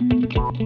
Música